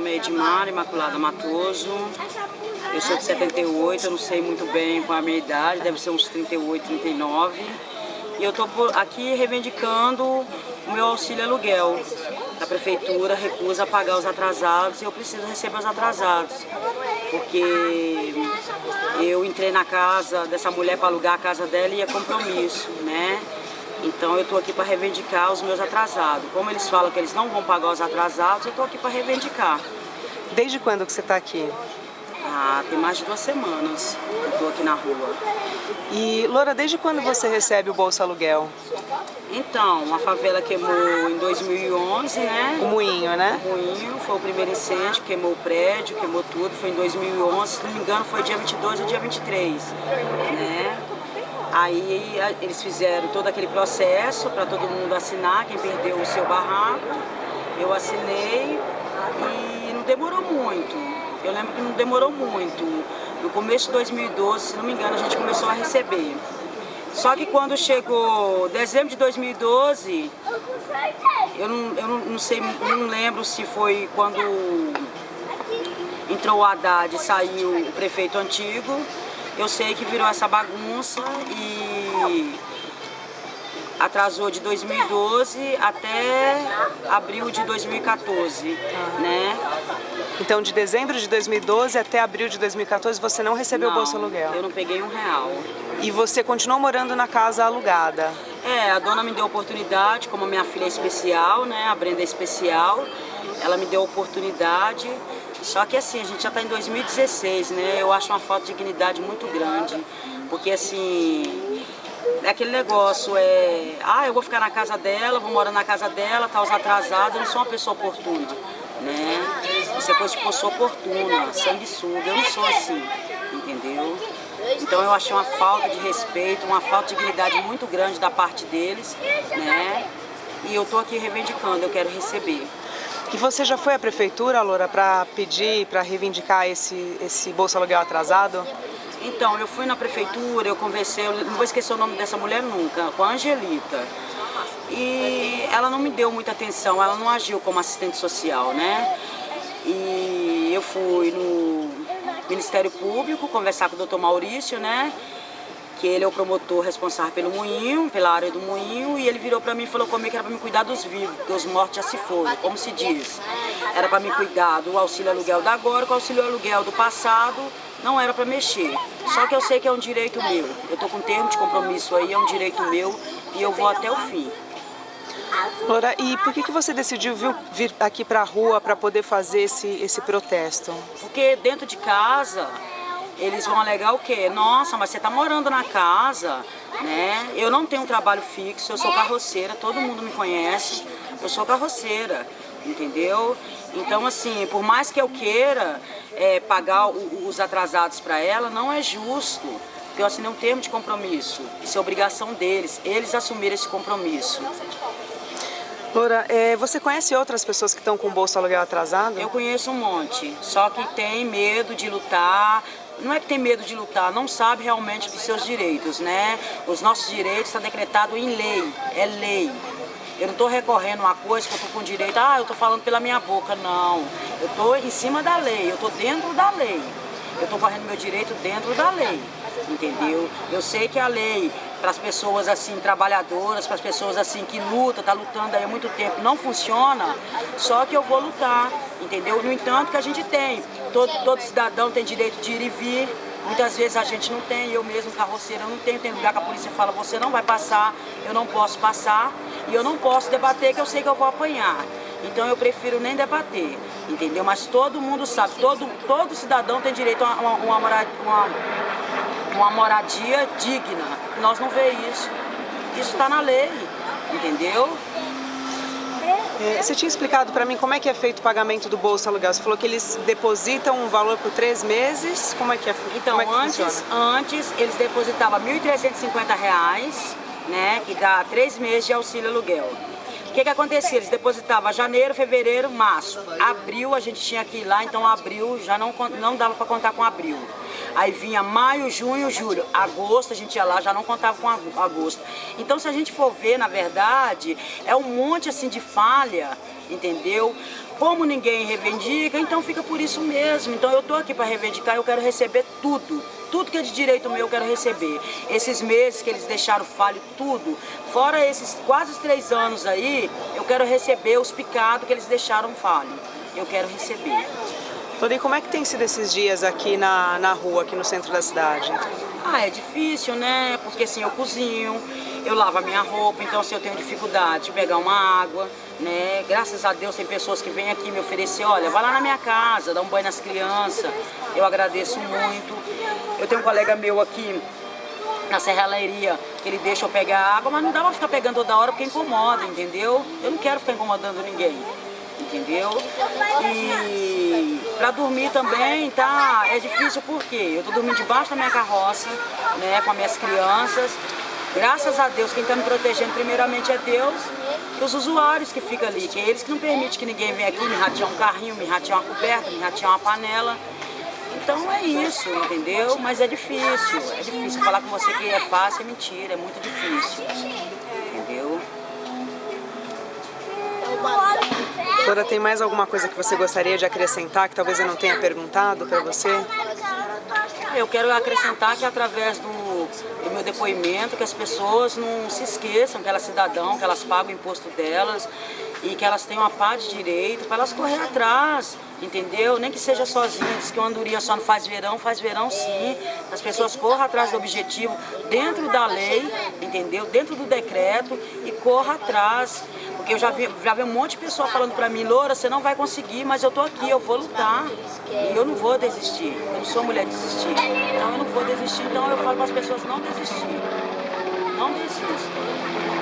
nome é Edmar Imaculada Matoso. Eu sou de 78, eu não sei muito bem qual é a minha idade, deve ser uns 38, 39. E eu estou aqui reivindicando o meu auxílio aluguel. A prefeitura recusa pagar os atrasados e eu preciso receber os atrasados. Porque eu entrei na casa dessa mulher para alugar a casa dela e é compromisso, né? Então eu estou aqui para reivindicar os meus atrasados. Como eles falam que eles não vão pagar os atrasados, eu estou aqui para reivindicar. Desde quando que você está aqui? Ah, tem mais de duas semanas que eu estou aqui na rua. E, Loura, desde quando você recebe o Bolsa Aluguel? Então, a favela queimou em 2011, né? O moinho, né? O moinho, foi o primeiro incêndio, queimou o prédio, queimou tudo, foi em 2011, se não me engano foi dia 22 ou dia 23, né? Aí eles fizeram todo aquele processo para todo mundo assinar, quem perdeu o seu barraco. Eu assinei e não demorou muito. Eu lembro que não demorou muito. No começo de 2012, se não me engano, a gente começou a receber. Só que quando chegou dezembro de 2012, eu não, eu não, sei, não lembro se foi quando entrou o Haddad e saiu o prefeito antigo, eu sei que virou essa bagunça e atrasou de 2012 até abril de 2014, né? Então, de dezembro de 2012 até abril de 2014, você não recebeu o Bolsa Aluguel? eu não peguei um real. E você continuou morando na casa alugada? É, a dona me deu oportunidade, como minha filha é especial, né, a Brenda é especial, ela me deu oportunidade só que assim, a gente já está em 2016, né? Eu acho uma falta de dignidade muito grande. Porque assim, é aquele negócio, é... Ah, eu vou ficar na casa dela, vou morar na casa dela, tá os atrasados, eu não sou uma pessoa oportuna, né? Isso é coisa de pessoa oportuna, sanguessuga, eu não sou assim, entendeu? Então eu achei uma falta de respeito, uma falta de dignidade muito grande da parte deles, né? E eu tô aqui reivindicando, eu quero receber. E você já foi à prefeitura, Loura, para pedir, para reivindicar esse, esse Bolsa Aluguel atrasado? Então, eu fui na prefeitura, eu conversei, eu não vou esquecer o nome dessa mulher nunca, com a Angelita. E ela não me deu muita atenção, ela não agiu como assistente social, né? E eu fui no Ministério Público conversar com o doutor Maurício, né? Que ele é o promotor responsável pelo moinho, pela área do moinho, e ele virou para mim e falou comigo que era para me cuidar dos vivos, porque os mortos já se foram, como se diz. Era para me cuidar do auxílio aluguel da agora, com o auxílio aluguel do passado, não era para mexer. Só que eu sei que é um direito meu. Eu tô com termo de compromisso aí, é um direito meu, e eu vou até o fim. Laura, e por que, que você decidiu vir, vir aqui para a rua para poder fazer esse, esse protesto? Porque dentro de casa eles vão alegar o quê? Nossa, mas você está morando na casa, né? Eu não tenho um trabalho fixo, eu sou carroceira, todo mundo me conhece, eu sou carroceira, entendeu? Então, assim, por mais que eu queira é, pagar o, os atrasados para ela, não é justo, porque eu assinei um termo de compromisso, isso é obrigação deles, eles assumirem esse compromisso. Laura, é, você conhece outras pessoas que estão com o bolso aluguel atrasado? Eu conheço um monte, só que tem medo de lutar, não é que tem medo de lutar, não sabe realmente dos seus direitos, né? Os nossos direitos estão decretados em lei, é lei. Eu não estou recorrendo a uma coisa que eu estou com direito, ah, eu estou falando pela minha boca, não. Eu estou em cima da lei, eu estou dentro da lei. Eu estou correndo meu direito dentro da lei, entendeu? Eu sei que a lei, para as pessoas assim, trabalhadoras, para as pessoas assim que lutam, tá lutando aí há muito tempo, não funciona, só que eu vou lutar, entendeu? No entanto que a gente tem, todo, todo cidadão tem direito de ir e vir, Muitas vezes a gente não tem, eu mesmo, carroceira, não tenho, tem lugar que a polícia fala, você não vai passar, eu não posso passar, e eu não posso debater que eu sei que eu vou apanhar. Então eu prefiro nem debater, entendeu? Mas todo mundo sabe, todo, todo cidadão tem direito a uma, uma, uma, uma moradia digna. Nós não vê isso. Isso está na lei, entendeu? É, você tinha explicado para mim como é que é feito o pagamento do Bolsa Aluguel. Você falou que eles depositam um valor por três meses. Como é que é Então, é que antes, funciona? antes eles depositavam R$ 1.350, né, que dá três meses de auxílio aluguel. O que que acontecia? Eles depositavam janeiro, fevereiro, março. Abril a gente tinha que ir lá, então abril já não, não dava para contar com abril. Aí vinha maio, junho, julho. Agosto a gente ia lá, já não contava com agosto. Então se a gente for ver, na verdade, é um monte assim de falha entendeu? Como ninguém reivindica, então fica por isso mesmo. Então eu tô aqui para reivindicar, eu quero receber tudo. Tudo que é de direito meu eu quero receber. Esses meses que eles deixaram falho, tudo. Fora esses quase três anos aí, eu quero receber os picados que eles deixaram falho. Eu quero receber. E como é que tem sido esses dias aqui na, na rua, aqui no centro da cidade? Ah, é difícil, né? Porque assim, eu cozinho, eu lavo a minha roupa, então assim, eu tenho dificuldade de pegar uma água, né? Graças a Deus tem pessoas que vêm aqui me oferecer, olha, vai lá na minha casa, dá um banho nas crianças, eu agradeço muito. Eu tenho um colega meu aqui na serralheria, que ele deixa eu pegar água, mas não dá pra ficar pegando toda hora porque incomoda, entendeu? Eu não quero ficar incomodando ninguém entendeu? E para dormir também, tá? É difícil porque eu tô dormindo debaixo da minha carroça, né, com as minhas crianças. Graças a Deus, quem está me protegendo primeiramente é Deus e os usuários que ficam ali, que é eles que não permitem que ninguém venha aqui me ratear um carrinho, me ratear uma coberta, me ratear uma panela. Então é isso, entendeu? Mas é difícil, é difícil. Falar com você que é fácil é mentira, é muito difícil, entendeu? Doutora, tem mais alguma coisa que você gostaria de acrescentar que talvez eu não tenha perguntado para você? Eu quero acrescentar que através do, do, meu depoimento, que as pessoas não se esqueçam que elas cidadão, que elas pagam o imposto delas e que elas tenham a paz de direito para elas correr atrás, entendeu? Nem que seja sozinhas, que uma andorinha só não faz verão, faz verão sim. As pessoas corram atrás do objetivo dentro da lei, entendeu? Dentro do decreto e corra atrás. Porque eu já vi, já vi um monte de pessoa falando pra mim, Loura, você não vai conseguir, mas eu tô aqui, eu vou lutar. E eu não vou desistir. Eu não sou mulher de desistir. Então eu não vou desistir, então eu falo para as pessoas não desistir. Não desistam.